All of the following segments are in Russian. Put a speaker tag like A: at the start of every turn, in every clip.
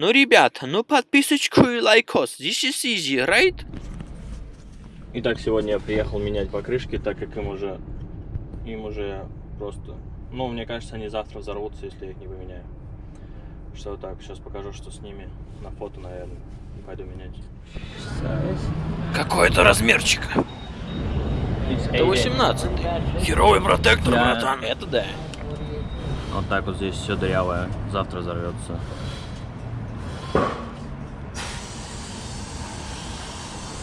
A: Ну, ребята, ну подписочку и лайкос. This is easy, right?
B: Итак, сегодня я приехал менять покрышки, так как им уже, им уже просто, ну, мне кажется, они завтра взорвутся, если я их не поменяю. Что так, сейчас покажу, что с ними на фото, наверное, пойду менять.
A: Какой это размерчик? Это 18 Херовый протектор,
B: Да.
A: братан. Это да.
B: Вот так вот здесь все дырявое, завтра взорвется. Все. This is, uh, two on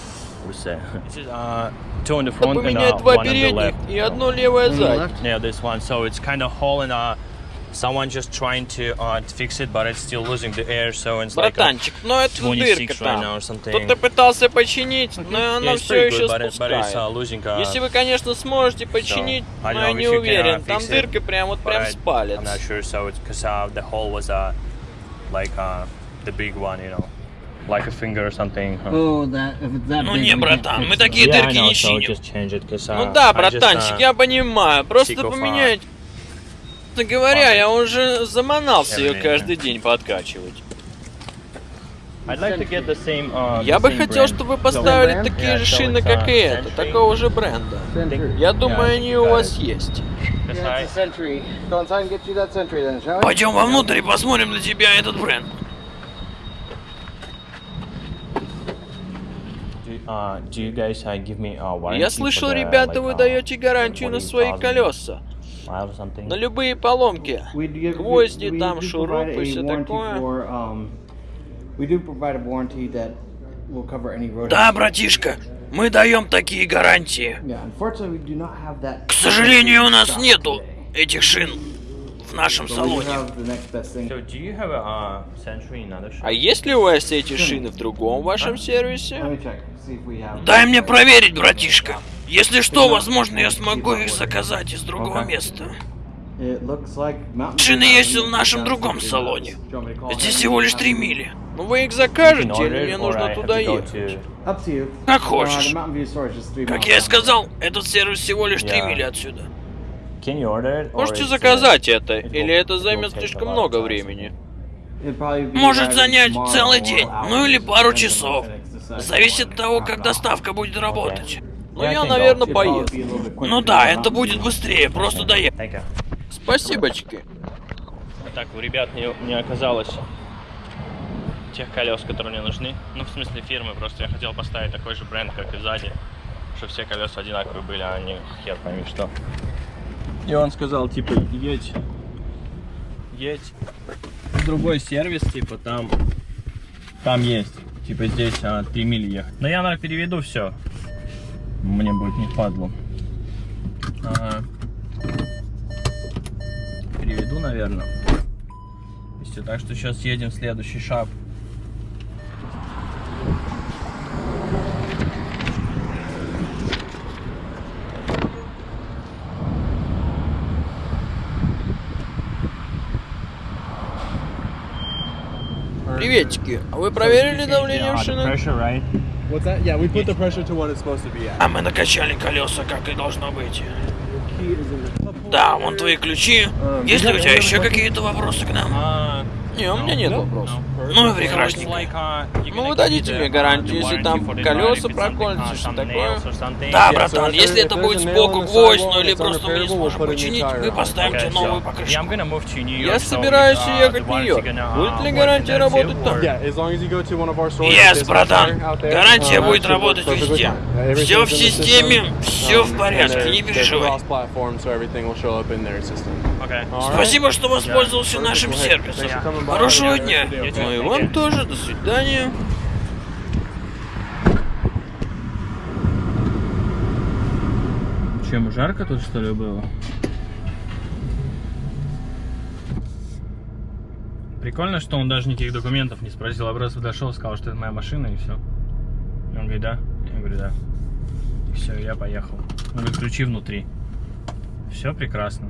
B: the front and
A: Поменять
B: uh,
A: два
B: one on the
A: передних
B: left.
A: и одно левое сзади.
B: Yeah, this one. So it's kind of hole and uh, someone just trying to uh, fix it, but it's still losing the air, so it's like a
A: Братанчик, ну это
B: 26
A: дырка
B: right now
A: там.
B: or something.
A: Кто-то пытался починить, но
B: Yeah,
A: она
B: it's
A: все еще
B: good, but, it, but it's uh,
A: спускает.
B: losing. Uh,
A: Если вы, конечно, сможете починить,
B: I
A: но я не
B: you can, uh,
A: уверен. Там дырка прям вот прям
B: I-
A: с палец.
B: I'm not sure. So it's because uh, the hole was uh, like uh, the big one, you know, like a finger or something. huh?
C: Oh, that if it's that
A: Ну
C: big,
A: не, братан, мы такие
B: Yeah, I
A: дырки
B: know,
A: не
B: so
A: чиним.
B: change it, uh,
A: Ну да,
B: just,
A: братанчик,
B: uh,
A: я понимаю. Просто
B: uh,
A: поменять. Говоря, я уже заманался ее каждый день подкачивать.
B: I'd like to get the same. Uh,
A: Я бы хотел,
B: brand.
A: чтобы вы поставили такие
B: Yeah,
A: же
B: so
A: шины, как
B: uh,
A: и это, такого же бренда.
C: Century.
A: Я думаю, они у вас есть.
C: Yeah?
A: Пойдем вовнутрь и посмотрим на тебя этот бренд.
B: Do, uh, do you guys uh, give me uh, warranty
A: Я слышал, ребята, вы
B: uh,
A: даете гарантию на свои
B: 40,000
A: колеса. На любые поломки.
D: We do,
A: Гвозди, там, шурупы,
D: provide a
A: всё
D: warranty
A: такое.
D: For, um, we do provide a warranty that will cover any road.
A: Да, братишка, мы даем такие гарантии.
D: Yeah, unfortunately, we do not have that.
A: К сожалению, у нас нету этих шин нашем салоне.
B: uh?
A: А есть ли у вас эти шины в другом вашем сервисе? Дай мне проверить, братишка. Если что, возможно, я смогу их заказать из другого места. Шины есть в нашем другом салоне. Здесь всего лишь 3 мили. Ну вы их закажете или мне нужно туда ехать? Как
D: Uh,
A: хочешь. Как я и сказал, этот сервис всего лишь 3
B: Я-
A: мили отсюда. Можете
B: uh,
A: заказать это, или это займет слишком много времени. Может занять целый день, ну или пару часов. Зависит от того, как доставка будет работать. Ну
B: Я
A: наверное, поеду. Ну да, это будет быстрее, просто доехать. Спасибочки.
B: Так, у ребят не, не оказалось тех колес, которые мне нужны. Ну, в смысле фирмы, просто я хотел поставить такой же бренд, как и сзади, чтобы все колеса одинаковые были, а не хер пойми что. И он сказал, типа, едь, едь в другой сервис, типа, там, там есть. Типа, здесь а, 3 мили ехать. Но я, наверное, переведу все. Мне будет не впадло. Ага. Переведу, наверное. Так что сейчас едем в следующий шаг.
A: Приветики. А вы проверили давление
E: at.
A: А мы накачали колеса, как и должно быть. Да, вон твои ключи. Есть ли у тебя еще какие-то вопросы к нам?
B: Uh,
A: Не, у меня нет вопросов. Ну и прекрасненько.
B: like, uh, you're
A: Ну,
B: gonna
A: вы
B: give
A: дадите
B: me
A: мне
B: the,
A: гарантию,
B: uh,
A: если там колеса проколются,
B: uh,
A: что такое. Да, братан, если это будет сбоку гвоздь, ну или просто мы не сможем починить, мы поставим тебе новую покрышку. Я собираюсь
B: uh,
A: ехать в Нью-Йорк. Будет
B: uh,
A: ли гарантия работать там? Yes, братан. Гарантия
E: um,
A: будет работать везде. Все в системе, все в
E: um,
A: порядке, не переживай. Спасибо, что воспользовался нашим сервисом. Хорошего
E: Yeah,
A: дня.
E: yeah,
A: Ну и вам тоже. До свидания.
B: Чем жарко тут что ли было? Прикольно, что он даже никаких документов не спросил, а просто подошел, сказал, что это моя машина и все. Он говорит, да? Я говорю, да. Все, я поехал. Он говорит, ключи внутри. Все прекрасно.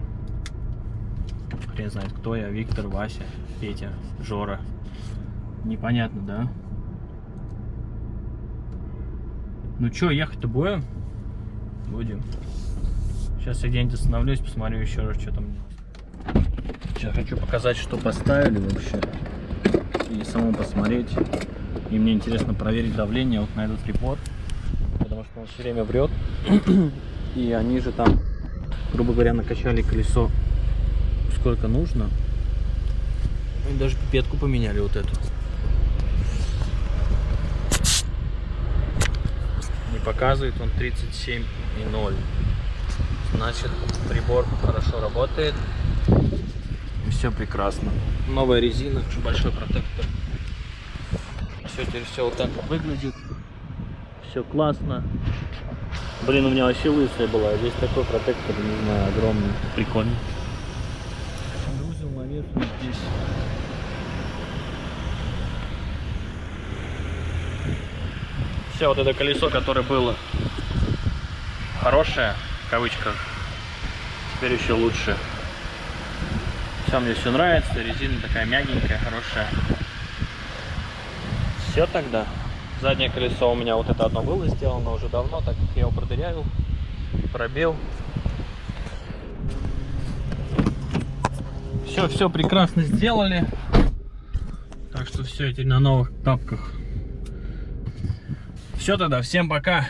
B: Хрен знает, кто я, Виктор, Вася, Петя, Жора. Непонятно, да? Ну чё, ехать-то будем? Будем. Сейчас я где-нибудь остановлюсь, посмотрю еще раз, что там. Сейчас хочу показать, что поставили вообще. и самому посмотреть. И мне интересно проверить давление вот на этот припод, потому что он все время врет. И они же там, грубо говоря, накачали колесо сколько нужно. И даже пипетку поменяли вот эту. Не показывает он 37,0. Значит, прибор хорошо работает. И все прекрасно. Новая резина, большой протектор. Все теперь все вот так выглядит. Все классно. Блин, у меня вообще лысая была. Здесь такой протектор, не знаю, огромный. Прикольно. Вот здесь. Все, вот это колесо, которое было хорошее, в кавычках, теперь еще лучше. Все, мне все нравится, резина такая мягенькая, хорошая. Все тогда. Заднее колесо у меня вот это одно было сделано уже давно, так как я его продырявил, пробил. Все, все прекрасно сделали. Так что все, теперь на новых тапках. Все тогда, всем пока.